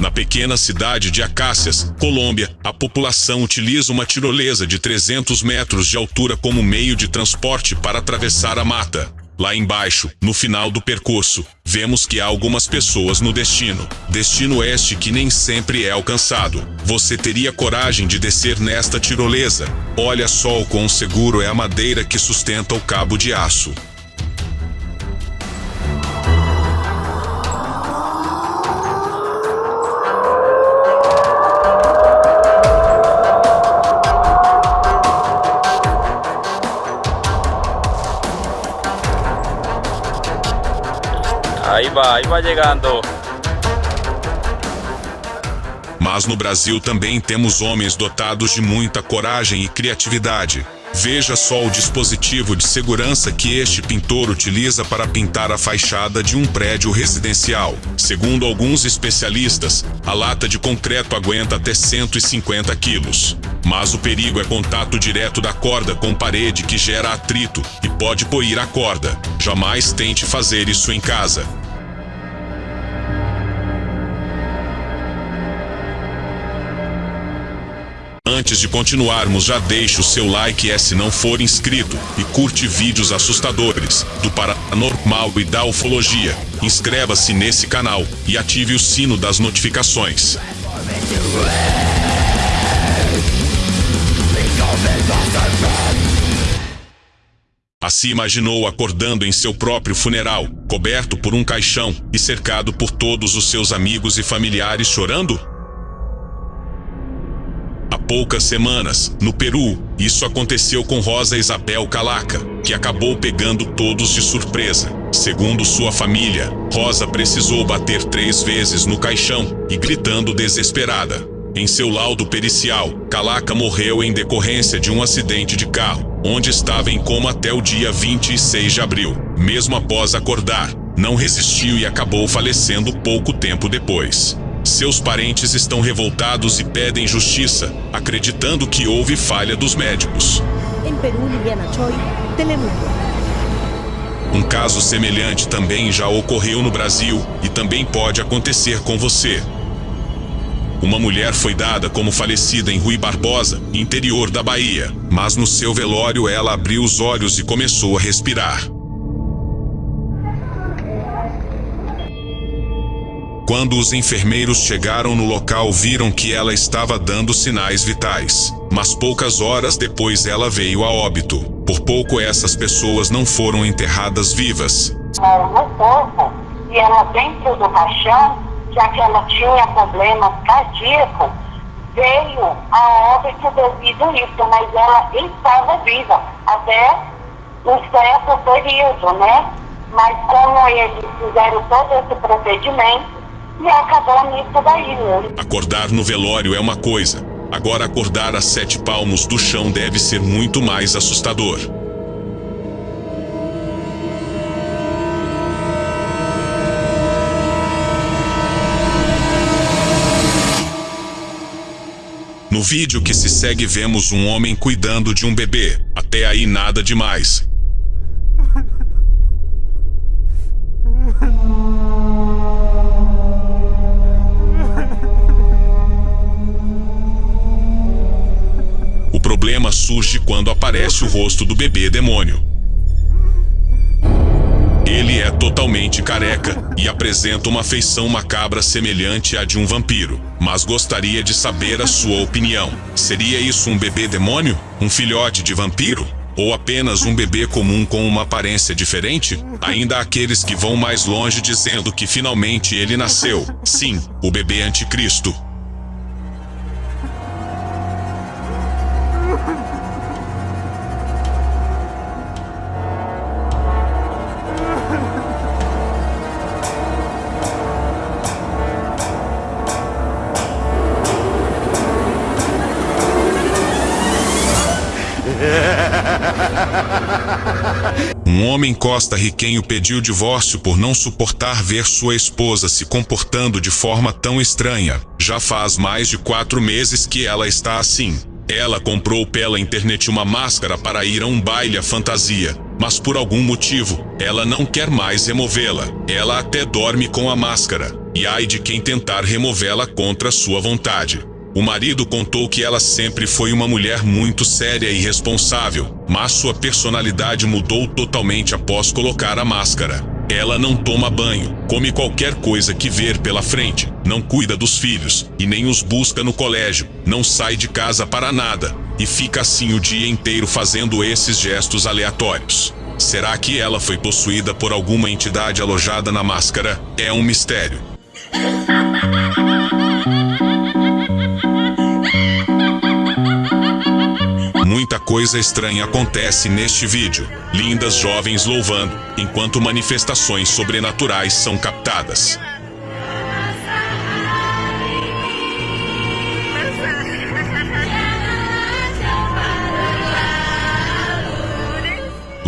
Na pequena cidade de Acácias, Colômbia, a população utiliza uma tirolesa de 300 metros de altura como meio de transporte para atravessar a mata. Lá embaixo, no final do percurso, vemos que há algumas pessoas no destino. Destino este que nem sempre é alcançado. Você teria coragem de descer nesta tirolesa? Olha só o quão seguro é a madeira que sustenta o cabo de aço. Mas no Brasil também temos homens dotados de muita coragem e criatividade. Veja só o dispositivo de segurança que este pintor utiliza para pintar a fachada de um prédio residencial. Segundo alguns especialistas, a lata de concreto aguenta até 150 quilos. Mas o perigo é contato direto da corda com parede que gera atrito e pode poir a corda. Jamais tente fazer isso em casa. Antes de continuarmos, já deixe o seu like é se não for inscrito e curte vídeos assustadores do paranormal e da ufologia. Inscreva-se nesse canal e ative o sino das notificações. Assim imaginou acordando em seu próprio funeral, coberto por um caixão e cercado por todos os seus amigos e familiares chorando? Poucas semanas, no Peru, isso aconteceu com Rosa Isabel Calaca, que acabou pegando todos de surpresa. Segundo sua família, Rosa precisou bater três vezes no caixão e gritando desesperada. Em seu laudo pericial, Calaca morreu em decorrência de um acidente de carro, onde estava em coma até o dia 26 de abril. Mesmo após acordar, não resistiu e acabou falecendo pouco tempo depois. Seus parentes estão revoltados e pedem justiça, acreditando que houve falha dos médicos. En Perú, Liliana Choi, Telemundo. Um caso semelhante também já ocorreu no Brasil e também pode acontecer com você. Uma mulher foi dada como falecida em Rui Barbosa, interior da Bahia, mas no seu velório ela abriu os olhos e começou a respirar. Quando os enfermeiros chegaram no local, viram que ela estava dando sinais vitais. Mas poucas horas depois ela veio a óbito. Por pouco essas pessoas não foram enterradas vivas. no corpo e ela dentro do caixão, já que ela tinha problemas cardíacos, veio a óbito devido a isso, mas ela estava viva até um certo período, né? Mas como eles fizeram todo esse procedimento, e acabou daí, né? Acordar no velório é uma coisa. Agora acordar a sete palmos do chão deve ser muito mais assustador. No vídeo que se segue vemos um homem cuidando de um bebê. Até aí nada demais. Problema surge quando aparece o rosto do bebê demônio. Ele é totalmente careca e apresenta uma feição macabra semelhante à de um vampiro. Mas gostaria de saber a sua opinião. Seria isso um bebê demônio? Um filhote de vampiro? Ou apenas um bebê comum com uma aparência diferente? Ainda há aqueles que vão mais longe dizendo que finalmente ele nasceu. Sim, o bebê anticristo. Um homem costa riquenho pediu divórcio por não suportar ver sua esposa se comportando de forma tão estranha. Já faz mais de quatro meses que ela está assim. Ela comprou pela internet uma máscara para ir a um baile à fantasia. mas por algum motivo, ela não quer mais removê-la. Ela até dorme com a máscara, e ai de quem tentar removê-la contra sua vontade. O marido contou que ela sempre foi uma mulher muito séria e responsável, mas sua personalidade mudou totalmente após colocar a máscara. Ela não toma banho, come qualquer coisa que ver pela frente, não cuida dos filhos e nem os busca no colégio, não sai de casa para nada e fica assim o dia inteiro fazendo esses gestos aleatórios. Será que ela foi possuída por alguma entidade alojada na máscara? É um mistério. Muita coisa estranha acontece neste vídeo. Lindas jovens louvando, enquanto manifestações sobrenaturais são captadas.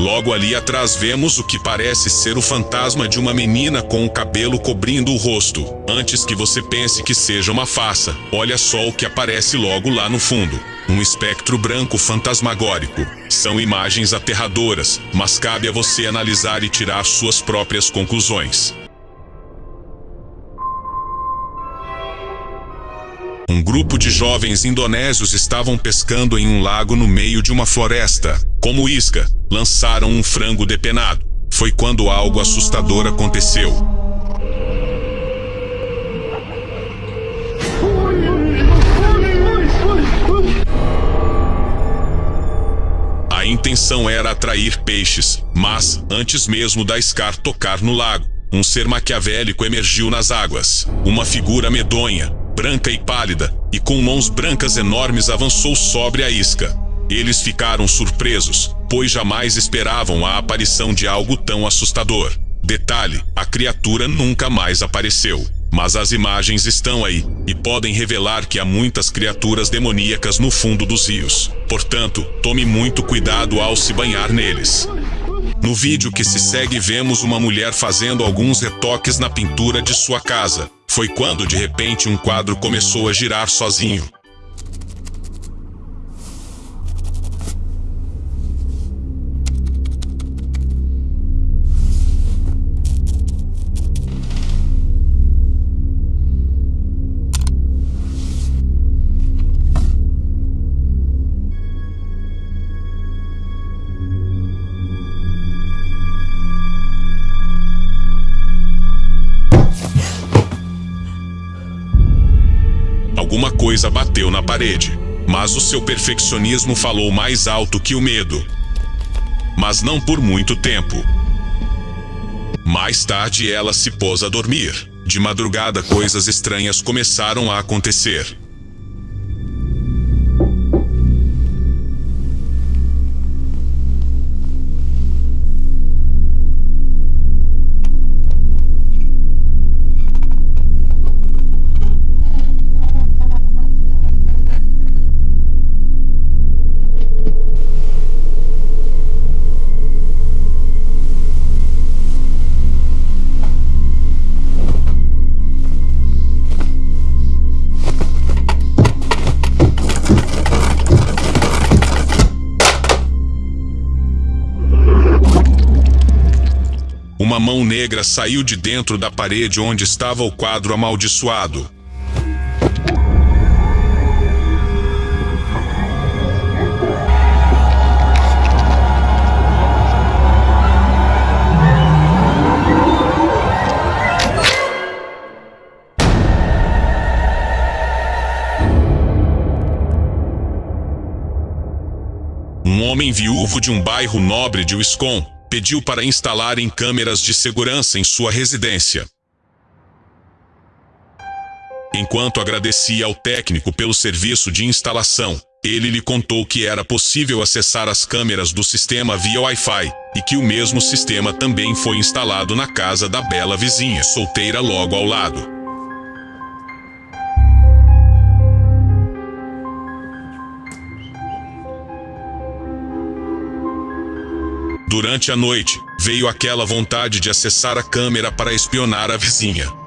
Logo ali atrás vemos o que parece ser o fantasma de uma menina com o cabelo cobrindo o rosto. Antes que você pense que seja uma farsa, olha só o que aparece logo lá no fundo. Um espectro branco fantasmagórico. São imagens aterradoras, mas cabe a você analisar e tirar suas próprias conclusões. Um grupo de jovens indonésios estavam pescando em um lago no meio de uma floresta. Como isca, lançaram um frango depenado. Foi quando algo assustador aconteceu. A intenção era atrair peixes, mas, antes mesmo da Scar tocar no lago, um ser maquiavélico emergiu nas águas. Uma figura medonha, branca e pálida, e com mãos brancas enormes avançou sobre a isca. Eles ficaram surpresos, pois jamais esperavam a aparição de algo tão assustador. Detalhe, a criatura nunca mais apareceu. Mas as imagens estão aí, e podem revelar que há muitas criaturas demoníacas no fundo dos rios. Portanto, tome muito cuidado ao se banhar neles. No vídeo que se segue vemos uma mulher fazendo alguns retoques na pintura de sua casa. Foi quando de repente um quadro começou a girar sozinho. Coisa bateu na parede, mas o seu perfeccionismo falou mais alto que o medo. Mas não por muito tempo. Mais tarde ela se pôs a dormir. De madrugada coisas estranhas começaram a acontecer. Negra saiu de dentro da parede onde estava o quadro amaldiçoado. Um homem viúvo de um bairro nobre de Wisconsin pediu para instalarem câmeras de segurança em sua residência. Enquanto agradecia ao técnico pelo serviço de instalação, ele lhe contou que era possível acessar as câmeras do sistema via Wi-Fi e que o mesmo sistema também foi instalado na casa da bela vizinha, solteira logo ao lado. Durante a noite, veio aquela vontade de acessar a câmera para espionar a vizinha.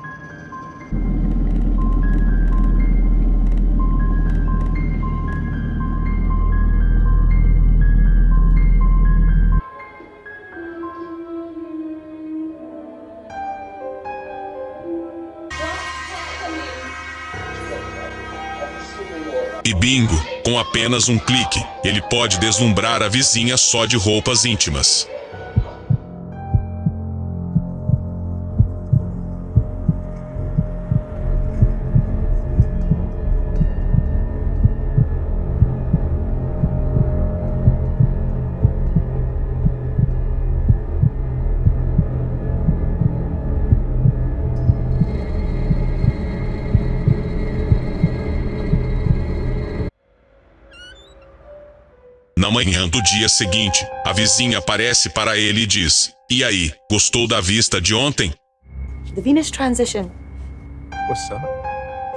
E bingo, com apenas um clique, ele pode deslumbrar a vizinha só de roupas íntimas. Manhã do dia seguinte, a vizinha aparece para ele e diz: E aí, gostou da vista de ontem? The Venus transition. What's up?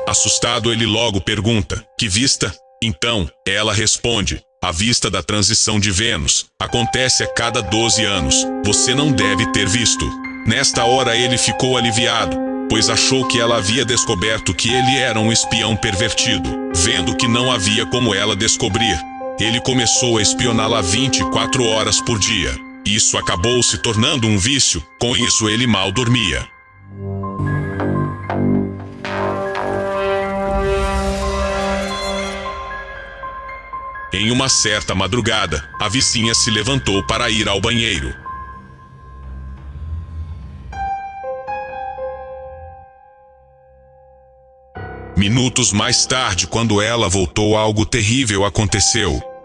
Assustado, ele logo pergunta: Que vista? Então, ela responde: A vista da transição de Vênus acontece a cada 12 anos. Você não deve ter visto. Nesta hora ele ficou aliviado, pois achou que ela havia descoberto que ele era um espião pervertido. Vendo que não havia como ela descobrir, ele começou a espioná-la 24 horas por dia. Isso acabou se tornando um vício, com isso ele mal dormia. Em uma certa madrugada, a vizinha se levantou para ir ao banheiro. Minutos mais tarde, quando ela voltou, algo terrível aconteceu.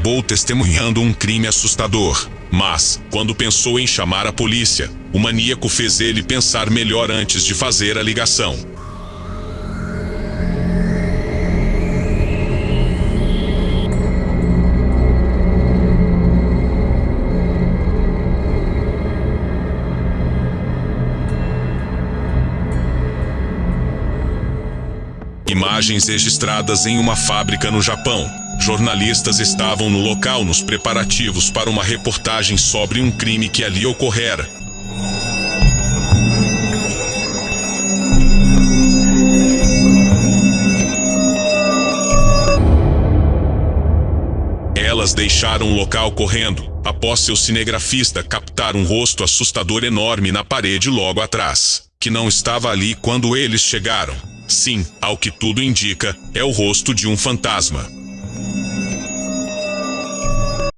Acabou testemunhando um crime assustador. Mas, quando pensou em chamar a polícia, o maníaco fez ele pensar melhor antes de fazer a ligação. Imagens registradas em uma fábrica no Japão. Jornalistas estavam no local nos preparativos para uma reportagem sobre um crime que ali ocorrera. Elas deixaram o local correndo, após seu cinegrafista captar um rosto assustador enorme na parede logo atrás, que não estava ali quando eles chegaram. Sim, ao que tudo indica, é o rosto de um fantasma.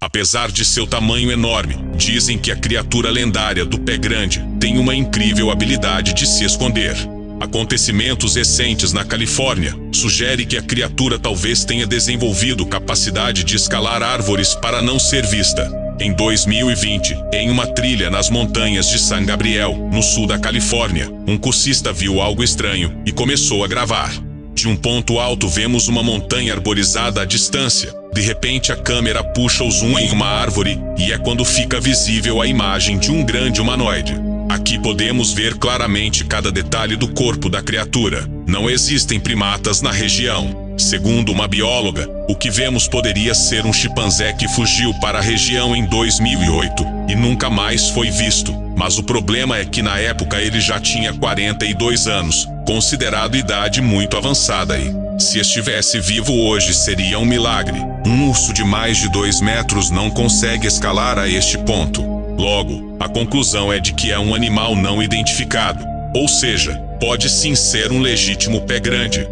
Apesar de seu tamanho enorme, dizem que a criatura lendária do pé grande tem uma incrível habilidade de se esconder. Acontecimentos recentes na Califórnia sugerem que a criatura talvez tenha desenvolvido capacidade de escalar árvores para não ser vista. Em 2020, em uma trilha nas montanhas de San Gabriel, no sul da Califórnia, um cursista viu algo estranho e começou a gravar. De um ponto alto vemos uma montanha arborizada à distância. De repente a câmera puxa o zoom em uma árvore e é quando fica visível a imagem de um grande humanoide. Aqui podemos ver claramente cada detalhe do corpo da criatura. Não existem primatas na região. Segundo uma bióloga, o que vemos poderia ser um chimpanzé que fugiu para a região em 2008 e nunca mais foi visto. Mas o problema é que na época ele já tinha 42 anos, considerado idade muito avançada se estivesse vivo hoje, seria um milagre. Um urso de mais de 2 metros não consegue escalar a este ponto. Logo, a conclusão é de que é um animal não identificado, ou seja, pode sim ser um legítimo pé grande.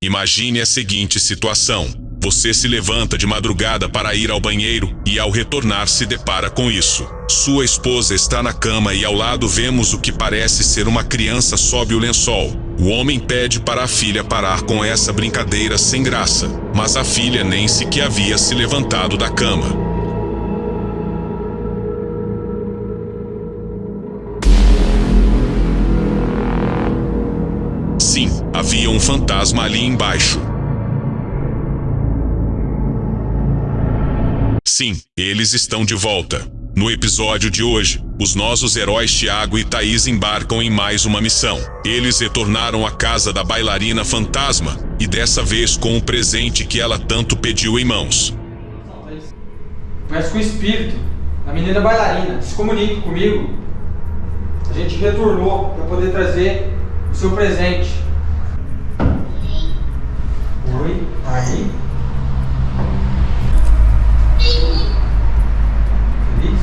Imagine a seguinte situação. Você se levanta de madrugada para ir ao banheiro e, ao retornar, se depara com isso. Sua esposa está na cama e ao lado vemos o que parece ser uma criança sob o lençol. O homem pede para a filha parar com essa brincadeira sem graça, mas a filha nem sequer havia se levantado da cama. Sim, havia um fantasma ali embaixo. Sim, eles estão de volta. No episódio de hoje, os nossos heróis Tiago e Thaís embarcam em mais uma missão. Eles retornaram à casa da bailarina fantasma e dessa vez com o presente que ela tanto pediu em mãos. Converse com o espírito da menina bailarina. Se comunique comigo. A gente retornou para poder trazer o seu presente. Oi, aí. Feliz?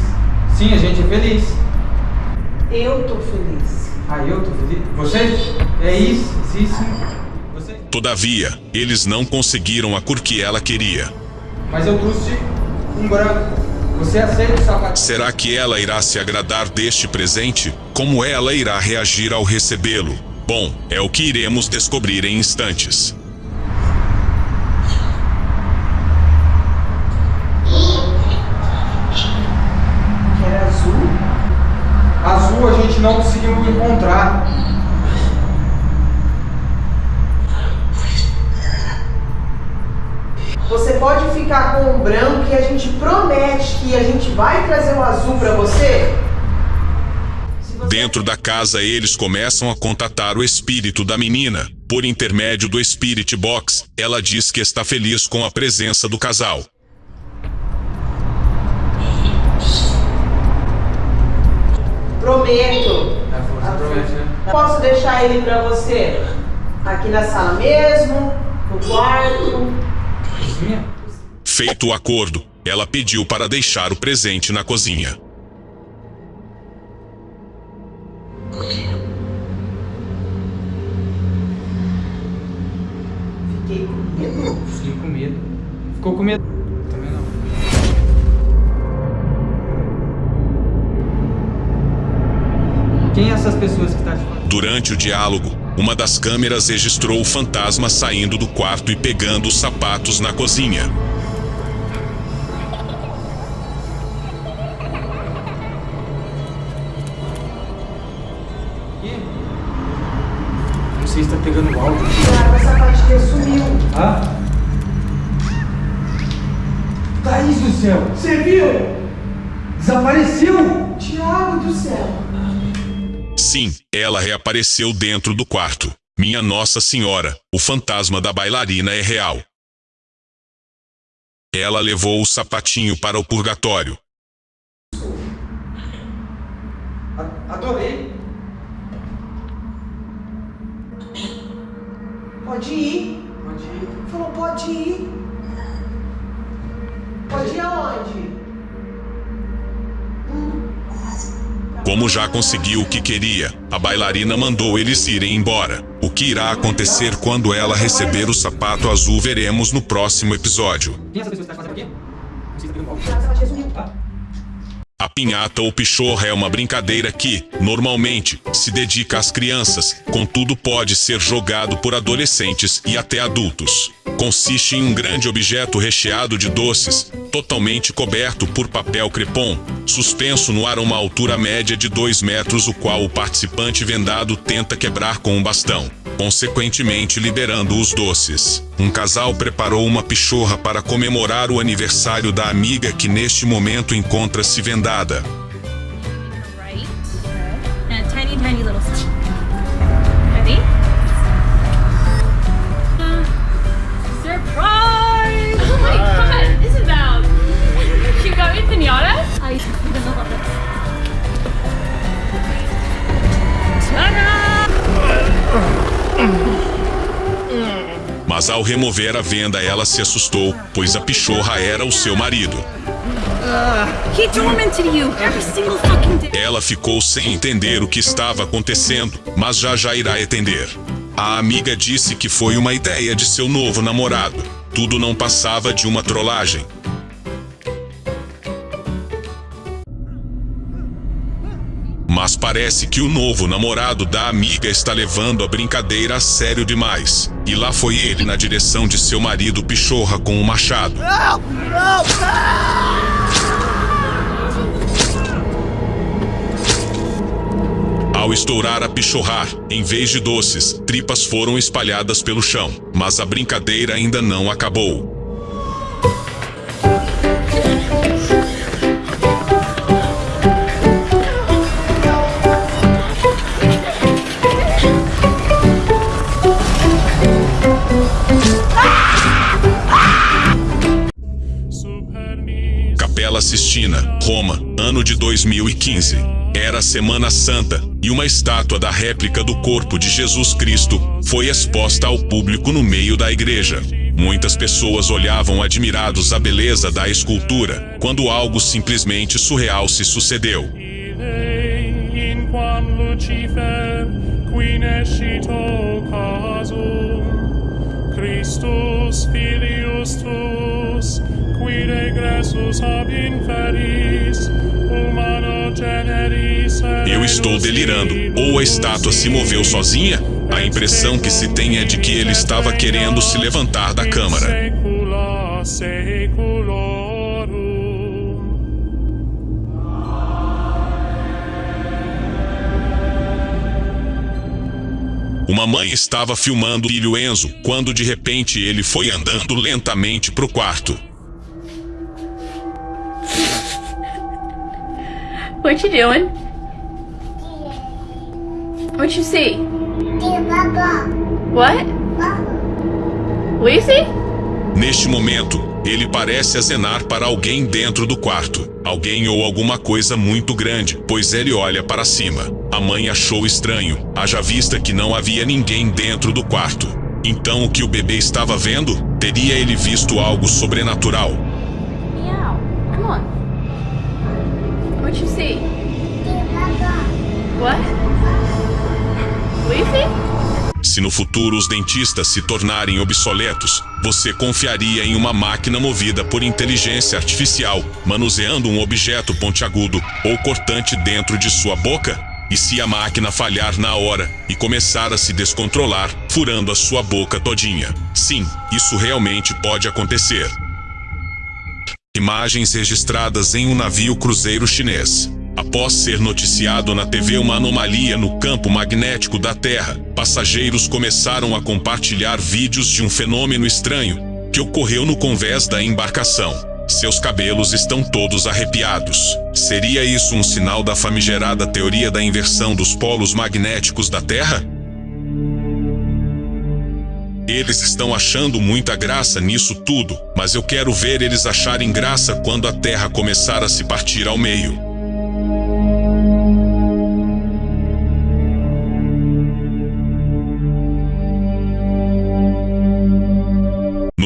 Sim, a gente é feliz. Eu tô feliz. Ah, eu tô feliz? Você? É isso, sim, sim. Você? Todavia, eles não conseguiram a cor que ela queria. Mas eu trouxe um branco. Você aceita o sapato? Será que ela irá se agradar deste presente? Como ela irá reagir ao recebê-lo? Bom, é o que iremos descobrir em instantes. Que era azul. A gente não conseguiu encontrar. Você pode ficar com o branco e a gente promete que a gente vai trazer o azul pra você? Se você- Dentro da casa, eles começam a contatar o espírito da menina. Por intermédio do Spirit Box, ela diz que está feliz com a presença do casal. Prometo. É, promete, né? Posso deixar ele pra você? Aqui na sala mesmo, no quarto. Cozinha? Feito o acordo, ela pediu para deixar o presente na cozinha. Fiquei com medo. Fiquei com medo. Ficou com medo? Durante o diálogo, uma das câmeras registrou o fantasma saindo do quarto e pegando os sapatos na cozinha. Não sei se tá pegando o áudio. Tiago, essa parte sumiu. Ah? Thaís do céu! Você viu? Desapareceu! Tiago do céu. Sim, ela reapareceu dentro do quarto. Minha Nossa Senhora, o fantasma da bailarina é real. Ela levou o sapatinho para o purgatório. Adorei. Pode ir. Pode ir. Falou. Pode ir Como já conseguiu o que queria, a bailarina mandou eles irem embora. O que irá acontecer quando ela receber o sapato azul veremos no próximo episódio. Quem é essa pessoa que tá fazendo aqui? Não sei se tá pegando. A pinhata ou pichorra é uma brincadeira que, normalmente, se dedica às crianças, contudo pode ser jogado por adolescentes e até adultos. Consiste em um grande objeto recheado de doces, totalmente coberto por papel crepom, suspenso no ar a uma altura média de 2 metros, o qual o participante vendado tenta quebrar com um bastão, consequentemente liberando os doces. Um casal preparou uma pichorra para comemorar o aniversário da amiga que neste momento encontra-se vendada. Right and a tiny, tiny little step. Ready? Uh, surprise! Oh! Mas ao remover a venda, ela se assustou, pois a pichorra era o seu marido. Ela ficou sem entender o que estava acontecendo, mas já já irá entender. A amiga disse que foi uma ideia de seu novo namorado. Tudo não passava de uma trollagem. Mas parece que o novo namorado da amiga está levando a brincadeira a sério demais. E lá foi ele na direção de seu marido Pichorra com o machado. Ao estourar a pichorrar, em vez de doces, tripas foram espalhadas pelo chão. Mas a brincadeira ainda não acabou. Capela Sistina, Roma, ano de 2015. Era Semana Santa, e uma estátua da réplica do corpo de Jesus Cristo foi exposta ao público no meio da igreja. Muitas pessoas olhavam admirados a beleza da escultura, quando algo simplesmente surreal se sucedeu. Christus filius tuus qui regressus ab inferis humano Eu estou delirando. Ou a estátua se moveu sozinha? A impressão que se tem é de que ele estava querendo se levantar da câmara. Uma mãe estava filmando o filho Enzo quando de repente ele foi andando lentamente pro quarto. What you doing? What you see? What? What you see? Neste momento, ele parece acenar para alguém dentro do quarto. Alguém ou alguma coisa muito grande, pois ele olha para cima. A mãe achou estranho, haja vista que não havia ninguém dentro do quarto. Então o que o bebê estava vendo? Teria ele visto algo sobrenatural? Meow. Come on. What you see? What? Se no futuro os dentistas se tornarem obsoletos, você confiaria em uma máquina movida por inteligência artificial, manuseando um objeto pontiagudo ou cortante dentro de sua boca? E se a máquina falhar na hora e começar a se descontrolar, furando a sua boca todinha? Sim, isso realmente pode acontecer. Imagens registradas em um navio cruzeiro chinês. Após ser noticiado na TV uma anomalia no campo magnético da Terra, passageiros começaram a compartilhar vídeos de um fenômeno estranho que ocorreu no convés da embarcação. Seus cabelos estão todos arrepiados. Seria isso um sinal da famigerada teoria da inversão dos polos magnéticos da Terra? Eles estão achando muita graça nisso tudo, mas eu quero ver eles acharem graça quando a Terra começar a se partir ao meio.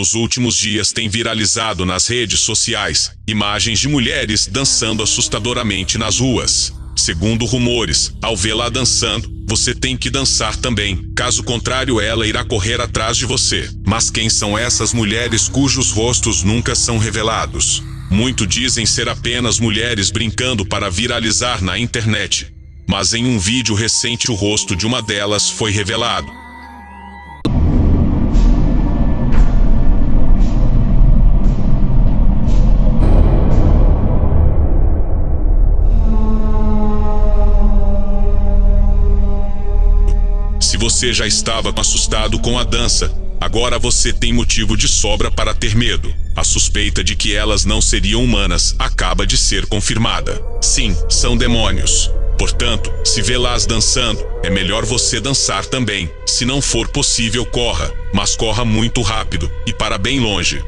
Nos últimos dias tem viralizado nas redes sociais imagens de mulheres dançando assustadoramente nas ruas. Segundo rumores, ao vê-la dançando, você tem que dançar também. Caso contrário, ela irá correr atrás de você. Mas quem são essas mulheres cujos rostos nunca são revelados? Muito dizem ser apenas mulheres brincando para viralizar na internet. Mas em um vídeo recente, o rosto de uma delas foi revelado. Você já estava assustado com a dança, agora você tem motivo de sobra para ter medo. A suspeita de que elas não seriam humanas acaba de ser confirmada. Sim, são demônios. Portanto, se vê-las dançando, é melhor você dançar também. Se não for possível, corra, mas corra muito rápido e para bem longe.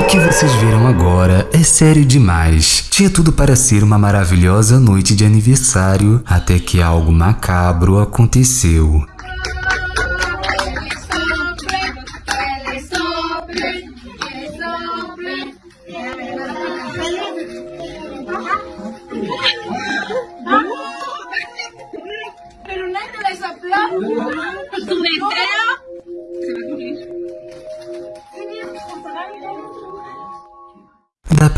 O que vocês viram agora é sério demais. Tinha tudo para ser uma maravilhosa noite de aniversário, até que algo macabro aconteceu.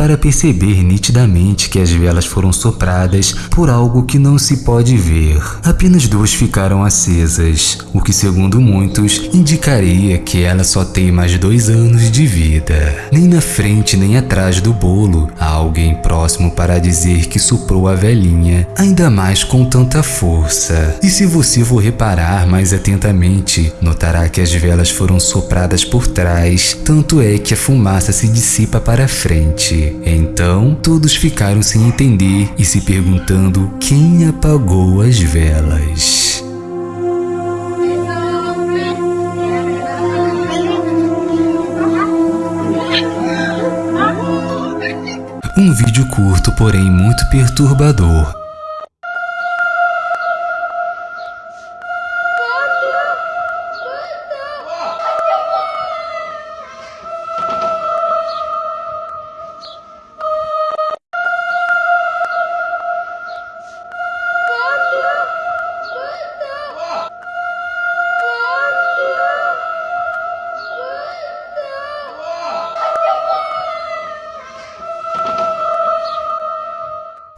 Dá para perceber nitidamente que as velas foram sopradas por algo que não se pode ver. Apenas duas ficaram acesas, o que segundo muitos indicaria que ela só tem mais dois anos de vida. Nem na frente nem atrás do bolo há alguém próximo para dizer que soprou a velhinha, ainda mais com tanta força. E se você for reparar mais atentamente, notará que as velas foram sopradas por trás, tanto é que a fumaça se dissipa para frente. Então, todos ficaram sem entender e se perguntando quem apagou as velas. Um vídeo curto, porém muito perturbador.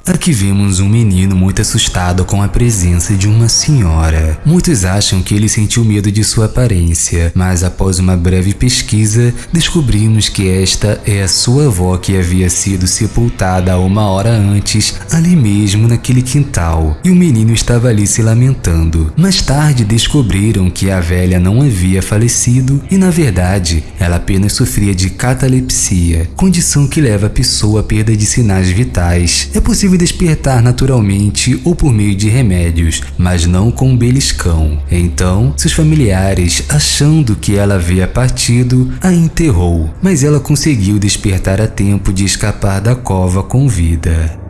Aqui vemos um menino muito assustado com a presença de uma senhora. Muitos acham que ele sentiu medo de sua aparência, mas após uma breve pesquisa, descobrimos que esta é a sua avó que havia sido sepultada uma hora antes, ali mesmo naquele quintal, e o menino estava ali se lamentando. Mais tarde descobriram que a velha não havia falecido e, na verdade, ela apenas sofria de catalepsia, condição que leva a pessoa à perda de sinais vitais. É possível despertar naturalmente ou por meio de remédios, mas não com um beliscão. Então, seus familiares, achando que ela havia partido, a enterrou, mas ela conseguiu despertar a tempo de escapar da cova com vida.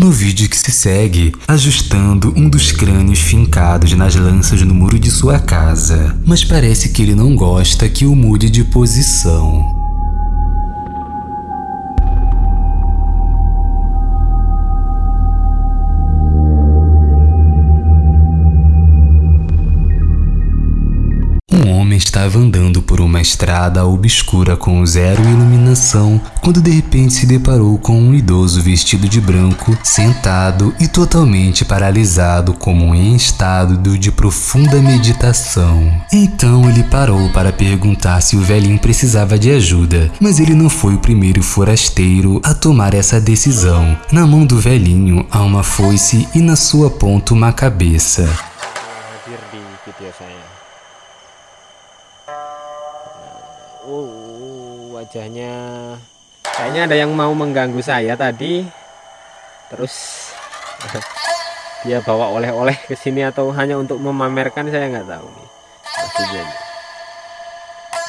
No vídeo que se segue, ajustando um dos crânios fincados nas lanças no muro de sua casa, mas parece que ele não gosta que o mude de posição. Homem estava andando por uma estrada obscura com zero iluminação quando de repente se deparou com um idoso vestido de branco, sentado e totalmente paralisado como em estado de profunda meditação. Então ele parou para perguntar se o velhinho precisava de ajuda, mas ele não foi o primeiro forasteiro a tomar essa decisão. Na mão do velhinho há uma foice e na sua ponta uma cabeça. Wajahnya kayaknya ada yang mau mengganggu saya tadi. Terus dia bawa oleh-oleh ke sini atau hanya untuk memamerkan saya nggak tahu nih.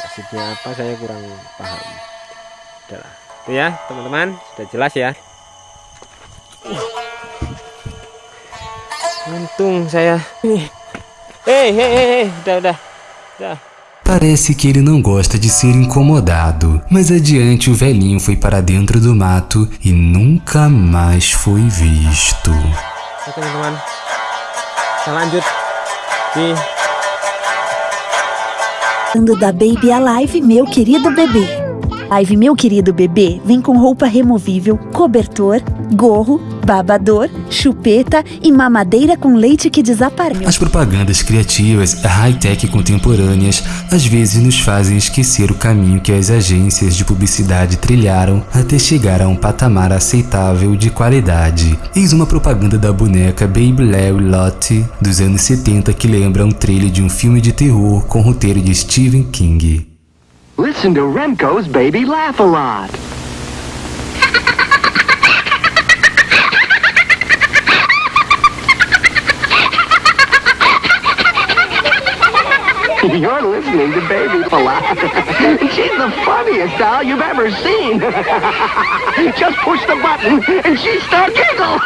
Maksudnya apa saya kurang paham. Udahlah. Itu ya, teman-teman, sudah jelas ya. Untung saya hei, hei, hei, udah, udah, udah. Parece que ele não gosta de ser incomodado, mas adiante o velhinho foi para dentro do mato e nunca mais foi visto. Falando da Baby Alive, meu querido bebê. Live Meu Querido Bebê vem com roupa removível, cobertor, gorro, babador, chupeta e mamadeira com leite que desaparece. As propagandas criativas, high-tech contemporâneas, às vezes nos fazem esquecer o caminho que as agências de publicidade trilharam até chegar a um patamar aceitável de qualidade. Eis uma propaganda da boneca Baby Larry Lottie dos anos 70 que lembra um trailer de um filme de terror com roteiro de Stephen King. Listen to Remco's Baby Laugh a Lot. You're listening to Baby Laugh a Lot. She's the funniest doll you've ever seen. Just push the button and she start giggle.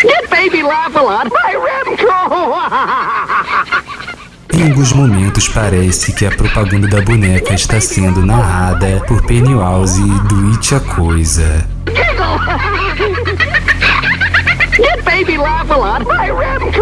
Get Baby Laugh a Lot by Remco. Em alguns momentos parece que a propaganda da boneca está sendo narrada por Pennywise do It a Coisa. Baby laugh a lot. My rib